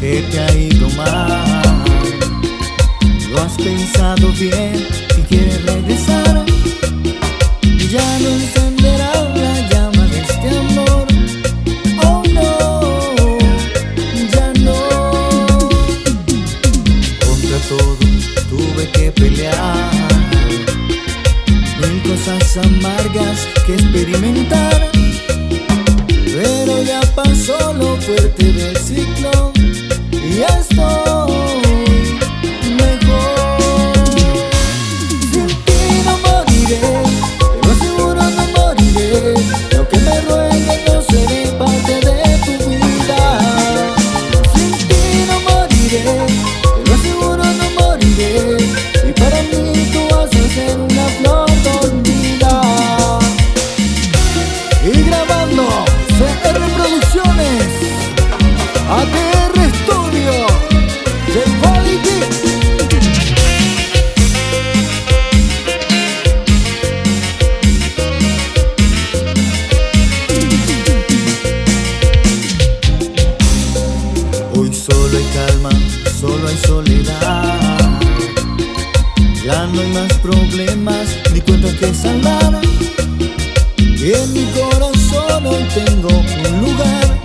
que te ha ido mal. Lo has pensado bien y quieres regresar. Ya no encenderá la llama de este amor. Oh no, ya no. Contra todo tuve que pelear. Mil cosas amargas que experimentar. Solo hay calma, solo hay soledad. Ya no hay más problemas, ni cuentas que saldar Y en mi corazón hoy tengo un lugar